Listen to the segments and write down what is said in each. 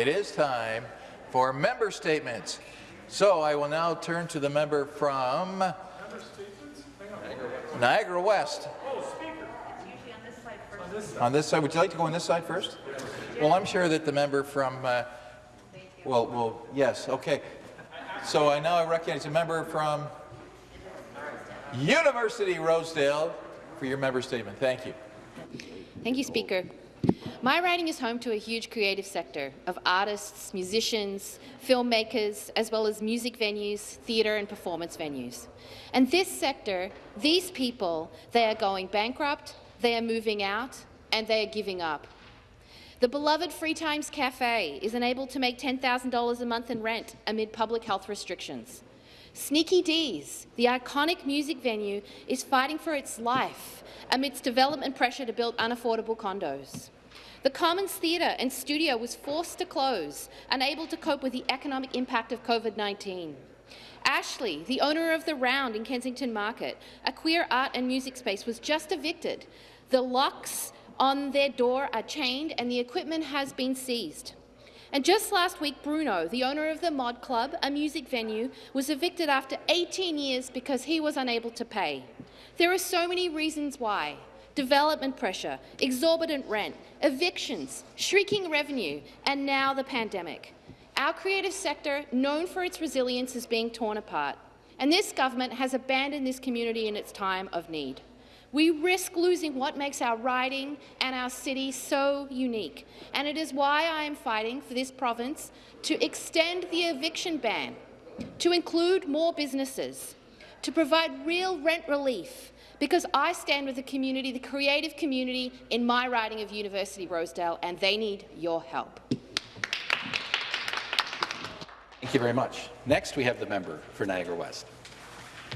it is time for member statements. So I will now turn to the member from Niagara West. On this side, would you like to go on this side first? Well, I'm sure that the member from, uh, well, well, yes, okay. So I now I recognize a member from University Rosedale for your member statement. Thank you. Thank you, Speaker. My riding is home to a huge creative sector of artists, musicians, filmmakers, as well as music venues, theatre and performance venues. And this sector, these people, they are going bankrupt, they are moving out, and they are giving up. The beloved Free Times Cafe is unable to make $10,000 a month in rent amid public health restrictions. Sneaky Dee's, the iconic music venue, is fighting for its life amidst development pressure to build unaffordable condos. The Commons Theatre and Studio was forced to close, unable to cope with the economic impact of COVID-19. Ashley, the owner of The Round in Kensington Market, a queer art and music space, was just evicted. The locks on their door are chained and the equipment has been seized. And just last week, Bruno, the owner of the Mod Club, a music venue, was evicted after 18 years because he was unable to pay. There are so many reasons why development pressure, exorbitant rent, evictions, shrinking revenue, and now the pandemic. Our creative sector, known for its resilience, is being torn apart, and this government has abandoned this community in its time of need. We risk losing what makes our riding and our city so unique, and it is why I am fighting for this province to extend the eviction ban, to include more businesses, to provide real rent relief, because I stand with the community, the creative community in my riding of University Rosedale, and they need your help. Thank you very much. Next, we have the member for Niagara West.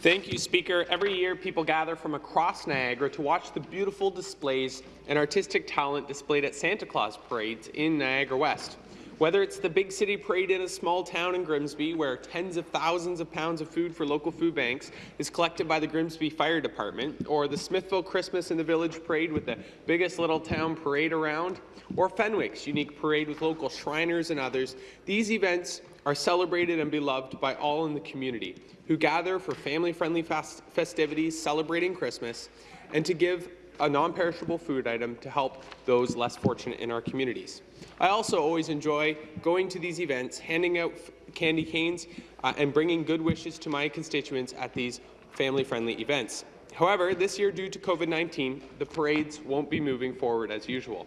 Thank you, Speaker. Every year, people gather from across Niagara to watch the beautiful displays and artistic talent displayed at Santa Claus parades in Niagara West. Whether it's the big city parade in a small town in Grimsby, where tens of thousands of pounds of food for local food banks is collected by the Grimsby Fire Department, or the Smithville Christmas in the Village parade with the biggest little town parade around, or Fenwick's unique parade with local Shriners and others, these events are celebrated and beloved by all in the community, who gather for family-friendly festivities celebrating Christmas and to give a non-perishable food item to help those less fortunate in our communities. I also always enjoy going to these events, handing out candy canes, uh, and bringing good wishes to my constituents at these family-friendly events. However, this year, due to COVID-19, the parades won't be moving forward as usual.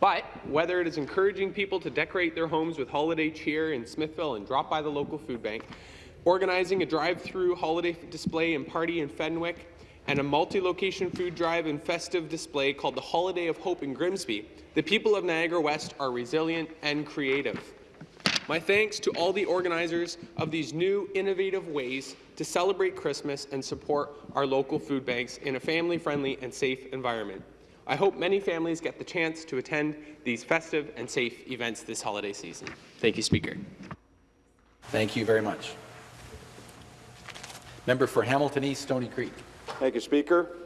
But whether it is encouraging people to decorate their homes with holiday cheer in Smithville and drop by the local food bank, organizing a drive-through holiday display and party in Fenwick, and a multi-location food drive and festive display called the Holiday of Hope in Grimsby, the people of Niagara West are resilient and creative. My thanks to all the organizers of these new, innovative ways to celebrate Christmas and support our local food banks in a family-friendly and safe environment. I hope many families get the chance to attend these festive and safe events this holiday season. Thank you, Speaker. Thank you very much. Member for Hamilton East, Stoney Creek. Thank you, Speaker.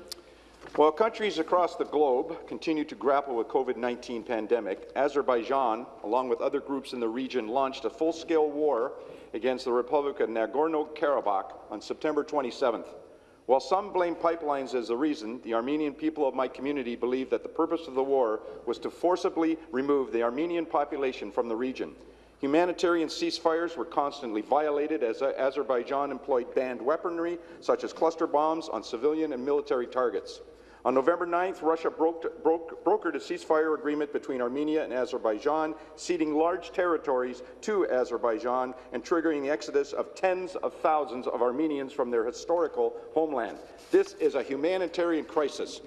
While countries across the globe continue to grapple with COVID-19 pandemic, Azerbaijan, along with other groups in the region, launched a full-scale war against the Republic of Nagorno-Karabakh on September 27th. While some blame pipelines as the reason, the Armenian people of my community believe that the purpose of the war was to forcibly remove the Armenian population from the region. Humanitarian ceasefires were constantly violated as Azerbaijan employed banned weaponry, such as cluster bombs, on civilian and military targets. On November 9th, Russia broke, broke, brokered a ceasefire agreement between Armenia and Azerbaijan, ceding large territories to Azerbaijan and triggering the exodus of tens of thousands of Armenians from their historical homeland. This is a humanitarian crisis.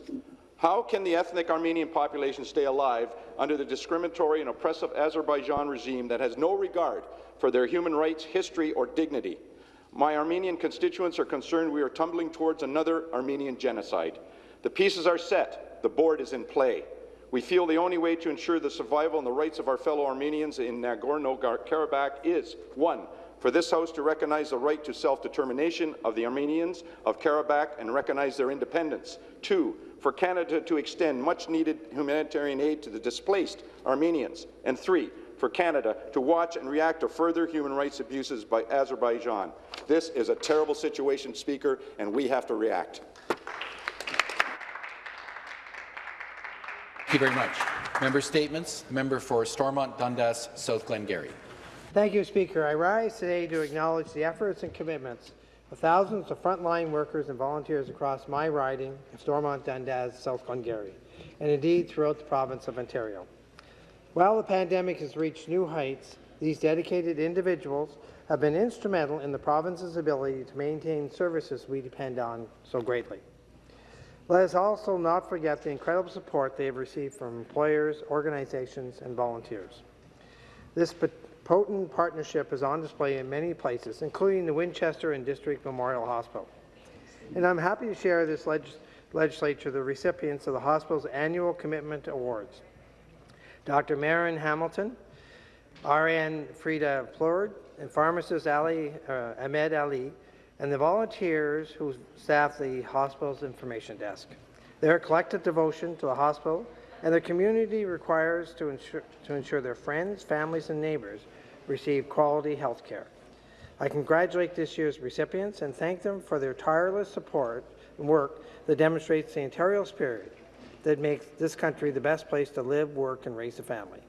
How can the ethnic Armenian population stay alive under the discriminatory and oppressive Azerbaijan regime that has no regard for their human rights, history, or dignity? My Armenian constituents are concerned we are tumbling towards another Armenian genocide. The pieces are set. The board is in play. We feel the only way to ensure the survival and the rights of our fellow Armenians in Nagorno-Karabakh is, one, for this House to recognize the right to self-determination of the Armenians of Karabakh and recognize their independence. Two, for Canada to extend much-needed humanitarian aid to the displaced Armenians. And three, for Canada to watch and react to further human rights abuses by Azerbaijan. This is a terrible situation, Speaker, and we have to react. Thank you very much. Member statements. Member for Stormont Dundas, South Glengarry. Thank you, Speaker. I rise today to acknowledge the efforts and commitments of thousands of frontline workers and volunteers across my riding of Stormont Dundas, South Glengarry, and indeed throughout the province of Ontario. While the pandemic has reached new heights, these dedicated individuals have been instrumental in the province's ability to maintain services we depend on so greatly. Let us also not forget the incredible support they have received from employers, organizations, and volunteers. This potent partnership is on display in many places, including the Winchester and District Memorial Hospital. And I'm happy to share this leg legislature the recipients of the hospital's annual commitment awards. Dr. Marin Hamilton, RN Frida Plord, and pharmacist Ali, uh, Ahmed Ali and the volunteers who staff the hospital's information desk. Their collective devotion to the hospital and the community requires to ensure, to ensure their friends, families, and neighbours receive quality health care. I congratulate this year's recipients and thank them for their tireless support and work that demonstrates the Ontario spirit that makes this country the best place to live, work, and raise a family.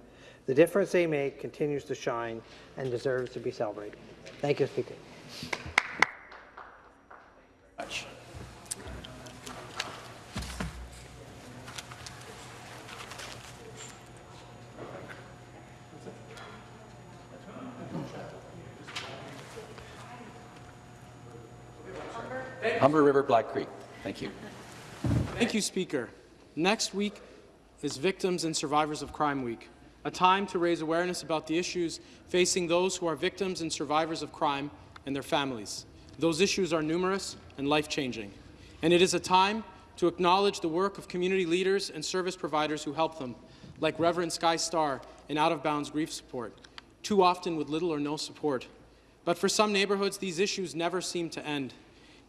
The difference they make continues to shine and deserves to be celebrated. Thank you, Speaker. Humber River Black Creek. Thank you. Thank you, Speaker. Next week is Victims and Survivors of Crime Week, a time to raise awareness about the issues facing those who are victims and survivors of crime and their families. Those issues are numerous and life-changing, and it is a time to acknowledge the work of community leaders and service providers who help them, like Reverend Sky Starr in Out of Bounds Grief Support, too often with little or no support. But for some neighbourhoods, these issues never seem to end.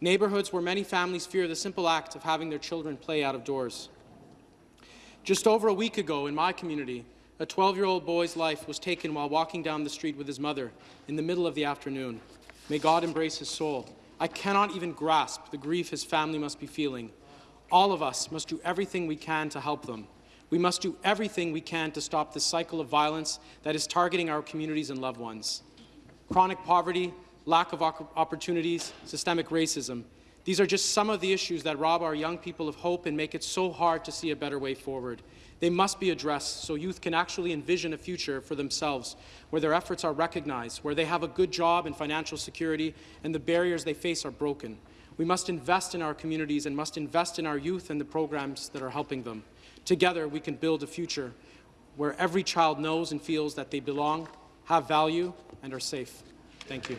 Neighbourhoods where many families fear the simple act of having their children play out of doors. Just over a week ago in my community, a 12-year-old boy's life was taken while walking down the street with his mother in the middle of the afternoon. May God embrace his soul. I cannot even grasp the grief his family must be feeling. All of us must do everything we can to help them. We must do everything we can to stop the cycle of violence that is targeting our communities and loved ones. Chronic poverty, lack of opportunities, systemic racism. These are just some of the issues that rob our young people of hope and make it so hard to see a better way forward. They must be addressed so youth can actually envision a future for themselves, where their efforts are recognized, where they have a good job and financial security, and the barriers they face are broken. We must invest in our communities and must invest in our youth and the programs that are helping them. Together, we can build a future where every child knows and feels that they belong, have value, and are safe. Thank you.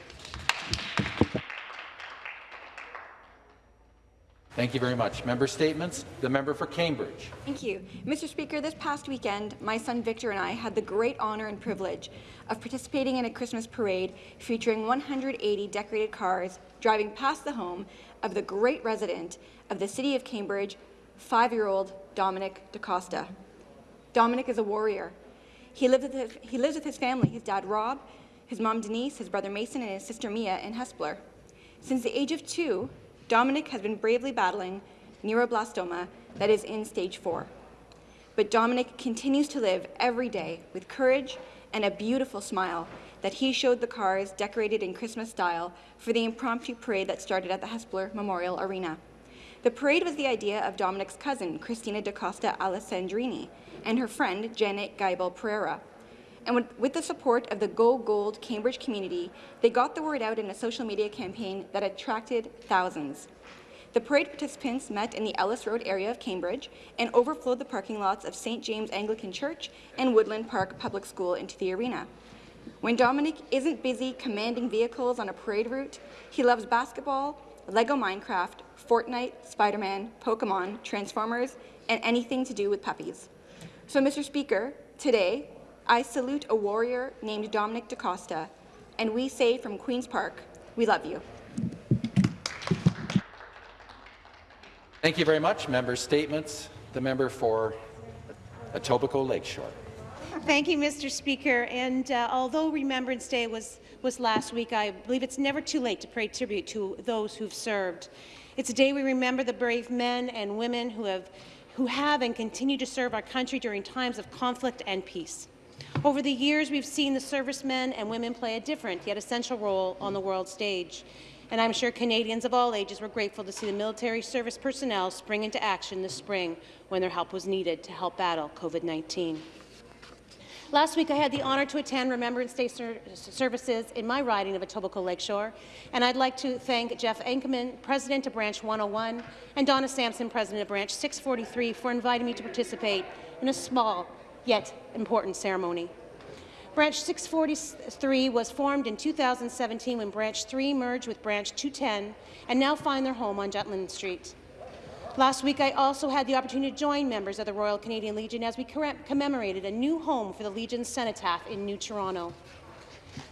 Thank you very much. Member statements. The member for Cambridge. Thank you. Mr. Speaker, this past weekend, my son Victor and I had the great honour and privilege of participating in a Christmas parade featuring 180 decorated cars driving past the home of the great resident of the city of Cambridge, five-year-old Dominic DaCosta. Dominic is a warrior. He lives, his, he lives with his family, his dad Rob, his mom Denise, his brother Mason, and his sister Mia in Hespeler. Since the age of two, Dominic has been bravely battling neuroblastoma that is in stage four. But Dominic continues to live every day with courage and a beautiful smile that he showed the cars decorated in Christmas style for the impromptu parade that started at the Hespeler Memorial Arena. The parade was the idea of Dominic's cousin, Christina DaCosta Alessandrini, and her friend, Janet Geibel Pereira. And with the support of the Go Gold Cambridge community, they got the word out in a social media campaign that attracted thousands. The parade participants met in the Ellis Road area of Cambridge and overflowed the parking lots of St. James Anglican Church and Woodland Park Public School into the arena. When Dominic isn't busy commanding vehicles on a parade route, he loves basketball, Lego Minecraft, Fortnite, Spider-Man, Pokemon, Transformers, and anything to do with puppies. So, Mr. Speaker, today, I salute a warrior named Dominic DaCosta, and we say from Queen's Park, we love you. Thank you very much. Member statements. The member for Etobicoke Lakeshore. Thank you, Mr. Speaker. And uh, although Remembrance Day was, was last week, I believe it's never too late to pay tribute to those who've served. It's a day we remember the brave men and women who have, who have and continue to serve our country during times of conflict and peace. Over the years, we've seen the servicemen and women play a different yet essential role on the world stage. And I'm sure Canadians of all ages were grateful to see the military service personnel spring into action this spring when their help was needed to help battle COVID-19. Last week, I had the honour to attend Remembrance Day ser services in my riding of Etobicoke Lakeshore, and I'd like to thank Jeff Enkelman, President of Branch 101, and Donna Sampson, President of Branch 643, for inviting me to participate in a small yet important ceremony. Branch 643 was formed in 2017 when Branch 3 merged with Branch 210 and now find their home on Jutland Street. Last week, I also had the opportunity to join members of the Royal Canadian Legion as we commemorated a new home for the Legion's cenotaph in New Toronto.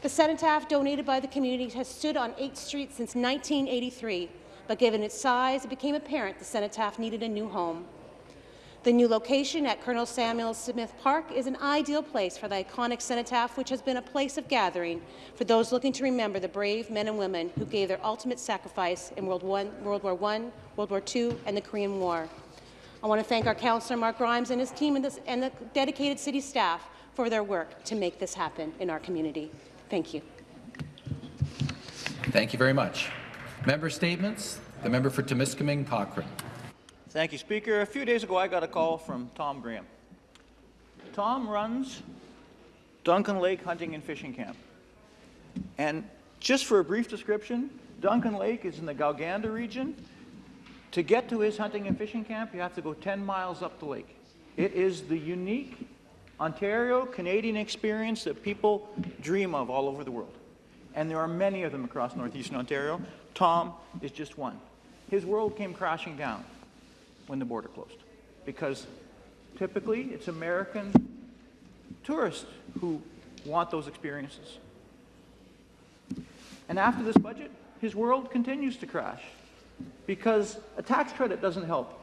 The cenotaph, donated by the community, has stood on 8th Street since 1983, but given its size, it became apparent the cenotaph needed a new home. The new location at Colonel Samuel Smith Park is an ideal place for the iconic cenotaph, which has been a place of gathering for those looking to remember the brave men and women who gave their ultimate sacrifice in World, War I, World War II, and the Korean War. I want to thank our councillor, Mark Grimes, and his team and, this, and the dedicated city staff for their work to make this happen in our community. Thank you. Thank you very much. Member statements. The member for Timiskaming Cochrane. Thank you, Speaker. A few days ago, I got a call from Tom Graham. Tom runs Duncan Lake Hunting and Fishing Camp. And just for a brief description, Duncan Lake is in the Gowganda region. To get to his hunting and fishing camp, you have to go 10 miles up the lake. It is the unique Ontario Canadian experience that people dream of all over the world. And there are many of them across northeastern Ontario. Tom is just one. His world came crashing down when the border closed. Because typically it's American tourists who want those experiences. And after this budget, his world continues to crash because a tax credit doesn't help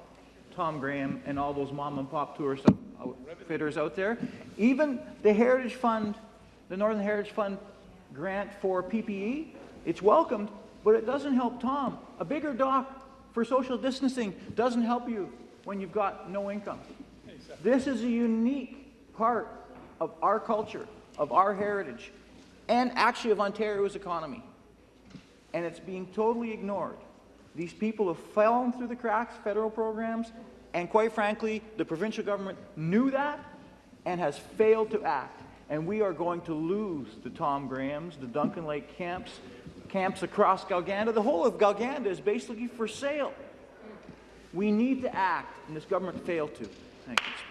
Tom Graham and all those mom and pop tourist outfitters out there. Even the Heritage Fund, the Northern Heritage Fund grant for PPE, it's welcomed, but it doesn't help Tom. A bigger dock for social distancing doesn't help you when you've got no income. This is a unique part of our culture, of our heritage, and actually of Ontario's economy. And it's being totally ignored. These people have fallen through the cracks, federal programs, and quite frankly, the provincial government knew that and has failed to act. And we are going to lose the Tom Grahams, the Duncan Lake camps, camps across Gowganda. The whole of Gowganda is basically for sale. We need to act, and this government failed to. Thank you.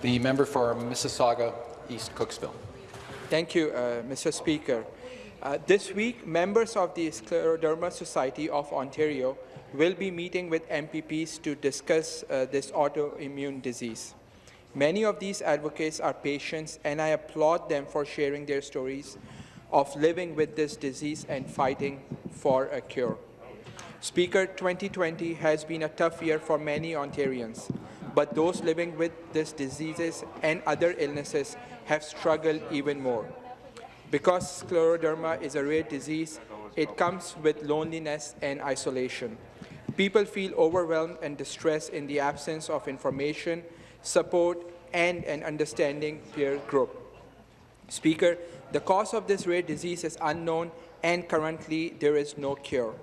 The member for Mississauga East Cooksville. Thank you, uh, Mr. Speaker. Uh, this week, members of the Scleroderma Society of Ontario will be meeting with MPPs to discuss uh, this autoimmune disease. Many of these advocates are patients, and I applaud them for sharing their stories of living with this disease and fighting for a cure. Speaker, 2020 has been a tough year for many Ontarians, but those living with these diseases and other illnesses have struggled even more. Because scleroderma is a rare disease, it comes with loneliness and isolation. People feel overwhelmed and distressed in the absence of information support, and an understanding peer group. Speaker, the cause of this rare disease is unknown and currently there is no cure.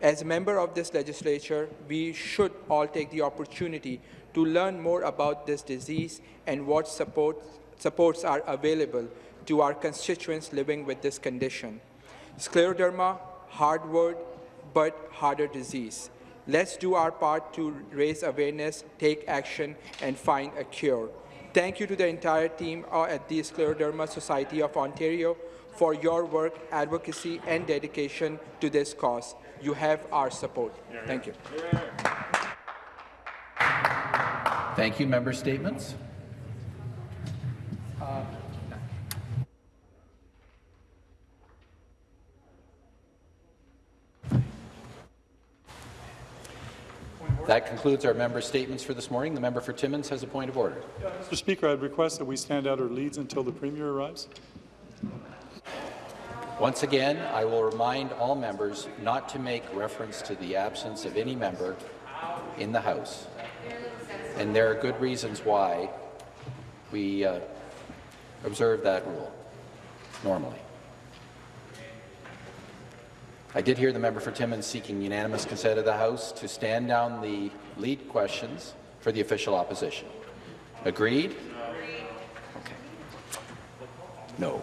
As a member of this legislature, we should all take the opportunity to learn more about this disease and what support, supports are available to our constituents living with this condition. Scleroderma, hard word, but harder disease. Let's do our part to raise awareness, take action, and find a cure. Thank you to the entire team uh, at the Scleroderma Society of Ontario for your work, advocacy, and dedication to this cause. You have our support. Thank you. Thank you. Member statements. That concludes our member statements for this morning. The member for Timmins has a point of order. Mr. Speaker, I'd request that we stand out our leads until the Premier arrives. Once again, I will remind all members not to make reference to the absence of any member in the House. And there are good reasons why we uh, observe that rule normally. I did hear the member for Timmins seeking unanimous consent of the House to stand down the lead questions for the official opposition. Agreed? Okay. No.